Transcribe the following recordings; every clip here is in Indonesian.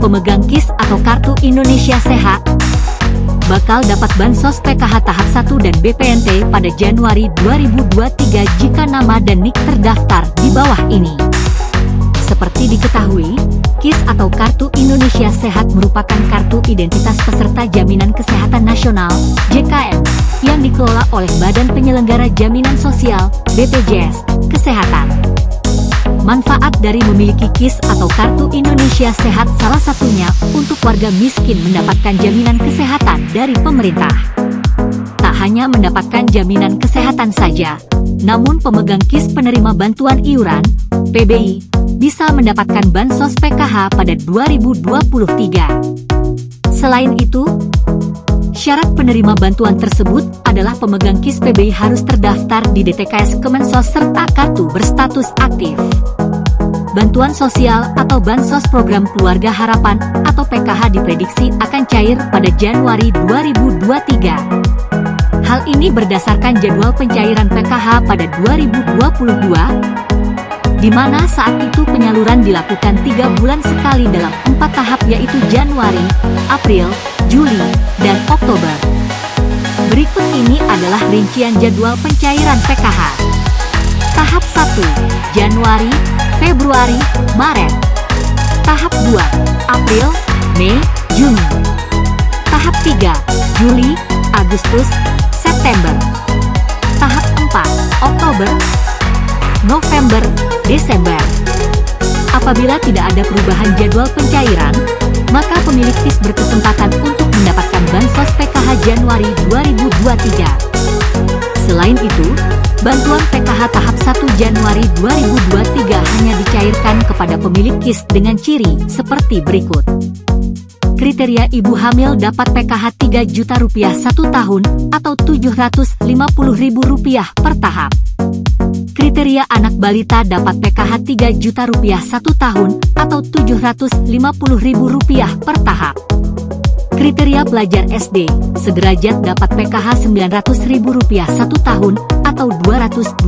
pemegang KIS atau Kartu Indonesia Sehat bakal dapat Bansos PKH tahap 1 dan BPNT pada Januari 2023 jika nama dan NIK terdaftar di bawah ini. Seperti diketahui, KIS atau Kartu Indonesia Sehat merupakan kartu identitas peserta Jaminan Kesehatan Nasional (JKN) yang dikelola oleh Badan Penyelenggara Jaminan Sosial (BPJS) Kesehatan. Manfaat dari memiliki KIS atau Kartu Indonesia Sehat salah satunya untuk warga miskin mendapatkan jaminan kesehatan dari pemerintah. Tak hanya mendapatkan jaminan kesehatan saja, namun pemegang KIS penerima bantuan iuran, PBI, bisa mendapatkan bansos PKH pada 2023. Selain itu, syarat penerima bantuan tersebut adalah pemegang KIS PBI harus terdaftar di DTKS Kemensos serta kartu berstatus aktif. Bantuan sosial atau Bansos Program Keluarga Harapan atau PKH diprediksi akan cair pada Januari 2023. Hal ini berdasarkan jadwal pencairan PKH pada 2022 di mana saat itu penyaluran dilakukan tiga bulan sekali dalam empat tahap yaitu Januari, April, Juli, Oktober. Berikut ini adalah rincian jadwal pencairan PKH. Tahap 1, Januari, Februari, Maret. Tahap 2, April, Mei, Juni. Tahap 3, Juli, Agustus, September. Tahap 4, Oktober, November, Desember. Apabila tidak ada perubahan jadwal pencairan, maka pemilik KIS berkesempatan untuk mendapatkan Bansos PKH Januari 2023. Selain itu, bantuan PKH tahap 1 Januari 2023 hanya dicairkan kepada pemilik KIS dengan ciri seperti berikut. Kriteria ibu hamil dapat PKH 3 juta rupiah satu tahun atau 750 ribu rupiah per tahap. Kriteria anak balita dapat PKH 3 juta rupiah satu tahun atau 750 ribu rupiah per tahap. Kriteria pelajar SD, sederajat dapat PKH 900 ribu rupiah satu tahun atau 225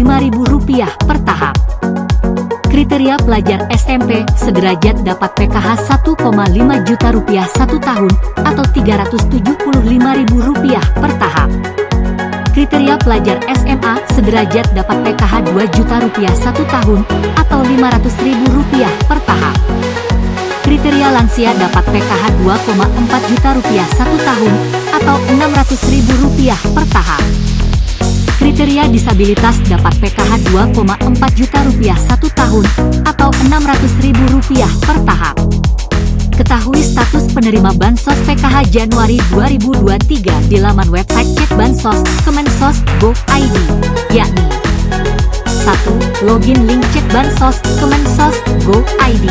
ribu rupiah per tahap. Kriteria pelajar SMP, sederajat dapat PKH 1,5 juta rupiah satu tahun atau 375 ribu rupiah per tahap. Kriteria pelajar SMA sederajat dapat PKH 2 juta rupiah satu tahun atau 500 ribu rupiah per tahap. Kriteria lansia dapat PKH 2,4 juta rupiah satu tahun atau 600 ribu rupiah per tahap. Kriteria disabilitas dapat PKH 2,4 juta rupiah satu tahun atau 600 ribu rupiah per tahap. Ketahui status penerima Bansos PKH Januari 2023 di laman website Cek Bansos Kemensos Go.id, yakni 1. Login link Cek Bansos Kemensos Go.id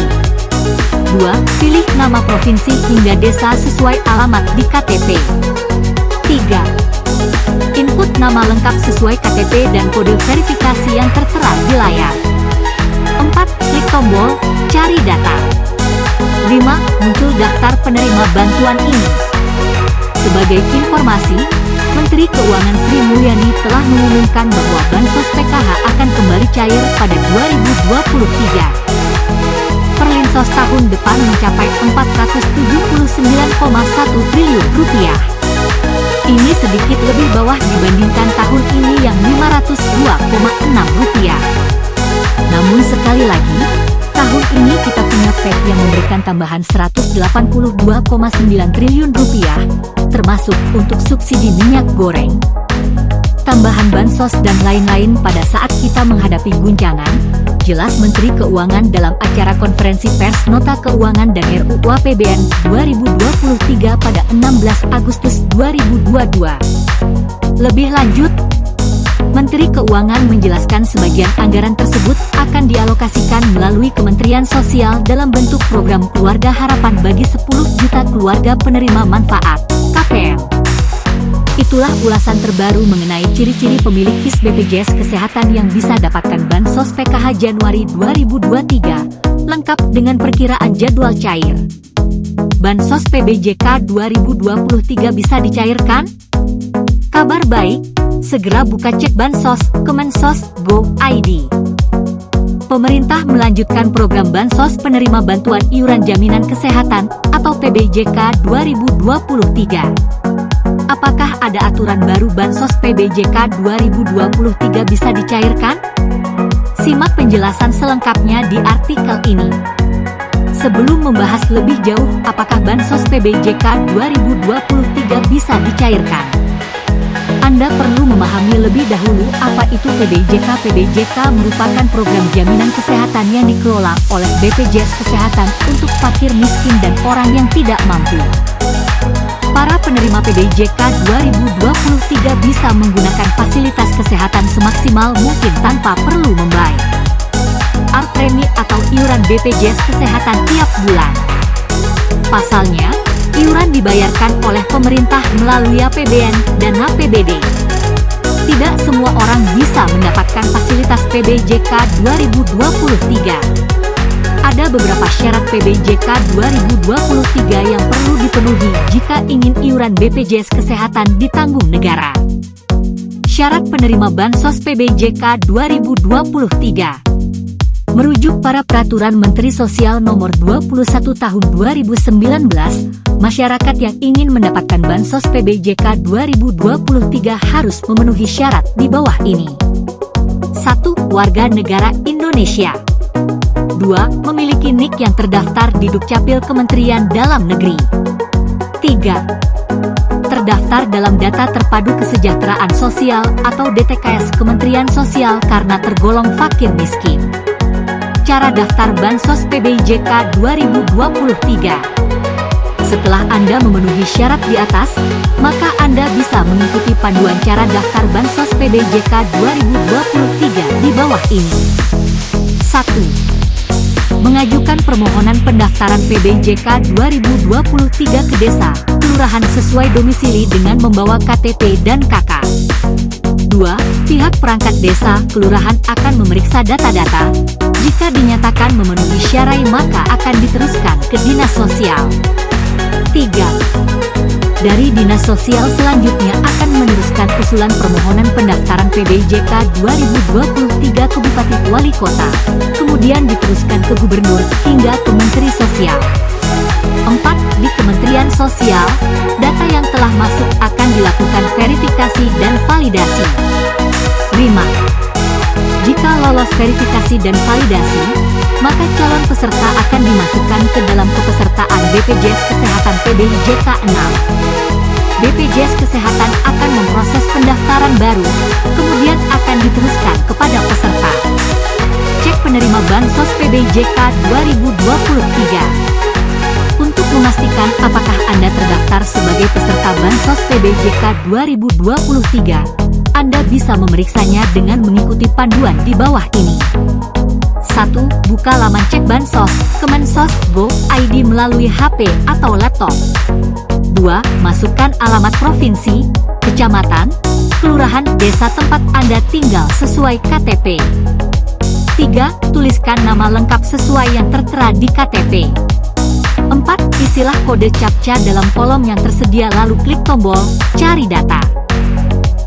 2. Pilih nama provinsi hingga desa sesuai alamat di KTP 3. Input nama lengkap sesuai KTP dan kode verifikasi yang tertera di layar 4. Klik tombol Cari Data 5. Muncul daftar penerima bantuan ini. Sebagai informasi, Menteri Keuangan Sri Mulyani telah mengumumkan bahwa Bansos PKH akan kembali cair pada 2023. Perlinsos tahun depan mencapai 479,1 triliun rupiah. Ini sedikit lebih bawah dibandingkan tahun ini yang 502,6 rupiah. Namun sekali lagi, Tahun ini kita punya PEK yang memberikan tambahan 182,9 triliun rupiah, termasuk untuk subsidi minyak goreng, tambahan bansos dan lain-lain pada saat kita menghadapi guncangan, jelas Menteri Keuangan dalam acara konferensi pers Nota Keuangan dan RUU APBN 2023 pada 16 Agustus 2022. Lebih lanjut, Menteri Keuangan menjelaskan sebagian anggaran tersebut akan dialokasikan melalui Kementerian Sosial dalam bentuk program Keluarga Harapan bagi 10 juta keluarga penerima manfaat, KPM. Itulah ulasan terbaru mengenai ciri-ciri pemilik KIS BPJS Kesehatan yang bisa dapatkan Bansos PKH Januari 2023, lengkap dengan perkiraan jadwal cair. Bansos PBJK 2023 bisa dicairkan? Kabar baik, segera buka cek Bansos Kemensos Go ID. pemerintah melanjutkan program Bansos Penerima Bantuan Iuran Jaminan Kesehatan atau PBJK 2023. Apakah ada aturan baru Bansos PBJK 2023 bisa dicairkan? Simak penjelasan selengkapnya di artikel ini. Sebelum membahas lebih jauh apakah Bansos PBJK 2023 bisa dicairkan, anda perlu memahami lebih dahulu apa itu PBJK. PBJK merupakan program jaminan kesehatan yang dikelola oleh BPJS Kesehatan untuk fakir miskin dan orang yang tidak mampu. Para penerima PBJK 2023 bisa menggunakan fasilitas kesehatan semaksimal mungkin tanpa perlu membayar AR premi atau iuran BPJS Kesehatan tiap bulan. Pasalnya, iuran dibayarkan oleh pemerintah melalui APBN dan APBD. Tidak semua orang bisa mendapatkan fasilitas PBJK 2023. Ada beberapa syarat PBJK 2023 yang perlu dipenuhi jika ingin iuran BPJS Kesehatan ditanggung negara. Syarat penerima Bansos PBJK 2023 Merujuk para peraturan Menteri Sosial nomor 21 tahun 2019, masyarakat yang ingin mendapatkan Bansos PBJK 2023 harus memenuhi syarat di bawah ini. 1. Warga negara Indonesia 2. Memiliki NIK yang terdaftar di Dukcapil Kementerian Dalam Negeri 3. Terdaftar dalam data terpadu kesejahteraan sosial atau DTKS Kementerian Sosial karena tergolong fakir miskin cara daftar Bansos PBJK 2023. Setelah Anda memenuhi syarat di atas, maka Anda bisa mengikuti panduan cara daftar Bansos PBJK 2023 di bawah ini. 1. Mengajukan permohonan pendaftaran PBJK 2023 ke desa, kelurahan sesuai domisili dengan membawa KTP dan KK. 2. Pihak perangkat desa, kelurahan akan memeriksa data-data, jika dinyatakan memenuhi syarat maka akan diteruskan ke Dinas Sosial. 3. Dari Dinas Sosial selanjutnya akan meneruskan usulan permohonan pendaftaran PBJK 2023 ke Bupati Wali Kota, kemudian diteruskan ke Gubernur hingga ke Menteri Sosial. 4. Di Kementerian Sosial, data yang telah masuk akan dilakukan verifikasi dan validasi. 5. Jika lolos verifikasi dan validasi, maka calon peserta akan dimasukkan ke dalam kepesertaan BPJS Kesehatan PBJK 6. BPJS Kesehatan akan memproses pendaftaran baru, kemudian akan diteruskan kepada peserta. Cek penerima Bansos PBJK 2023. Untuk memastikan apakah Anda terdaftar sebagai peserta Bansos PBJK 2023, anda bisa memeriksanya dengan mengikuti panduan di bawah ini. 1. Buka laman cek bansos, Kemensos, Go, ID melalui HP atau laptop. 2. Masukkan alamat provinsi, kecamatan, kelurahan, desa tempat Anda tinggal sesuai KTP. 3. Tuliskan nama lengkap sesuai yang tertera di KTP. 4. Isilah kode CAPTCA dalam kolom yang tersedia lalu klik tombol Cari Data.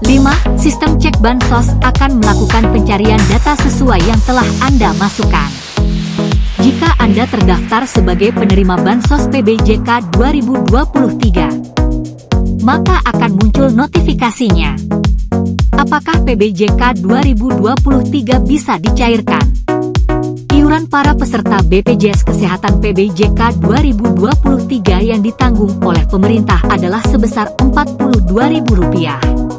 5. Sistem cek bansos akan melakukan pencarian data sesuai yang telah Anda masukkan. Jika Anda terdaftar sebagai penerima bansos PBJK 2023, maka akan muncul notifikasinya. Apakah PBJK 2023 bisa dicairkan? Iuran para peserta BPJS Kesehatan PBJK 2023 yang ditanggung oleh pemerintah adalah sebesar Rp42.000.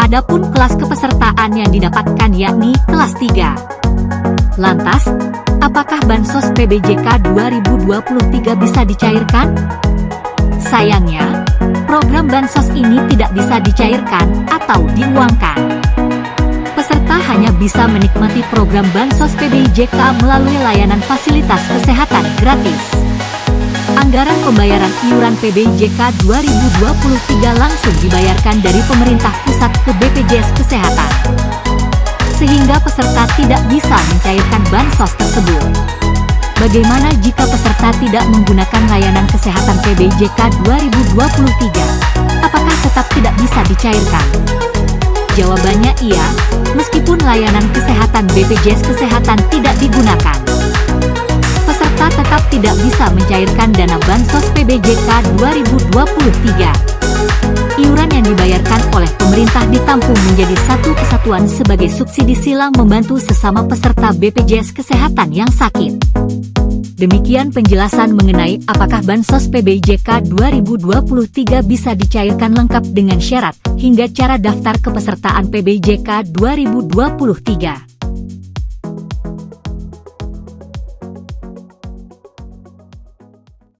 Adapun kelas kepesertaan yang didapatkan yakni kelas 3. Lantas, apakah Bansos PBJK 2023 bisa dicairkan? Sayangnya, program Bansos ini tidak bisa dicairkan atau diuangkan. Peserta hanya bisa menikmati program Bansos PBJK melalui layanan fasilitas kesehatan gratis. Anggaran pembayaran iuran PBJK 2023 langsung dibayarkan dari pemerintah pusat ke BPJS Kesehatan. Sehingga peserta tidak bisa mencairkan bansos tersebut. Bagaimana jika peserta tidak menggunakan layanan kesehatan PBJK 2023? Apakah tetap tidak bisa dicairkan? Jawabannya iya, Meskipun layanan kesehatan BPJS Kesehatan tidak digunakan, peserta tetap tidak bisa mencairkan dana Bansos PBJK 2023. Iuran yang dibayarkan oleh pemerintah ditampung menjadi satu kesatuan sebagai subsidi silang membantu sesama peserta BPJS Kesehatan yang sakit. Demikian penjelasan mengenai apakah Bansos PBJK 2023 bisa dicairkan lengkap dengan syarat, hingga cara daftar kepesertaan PBJK 2023.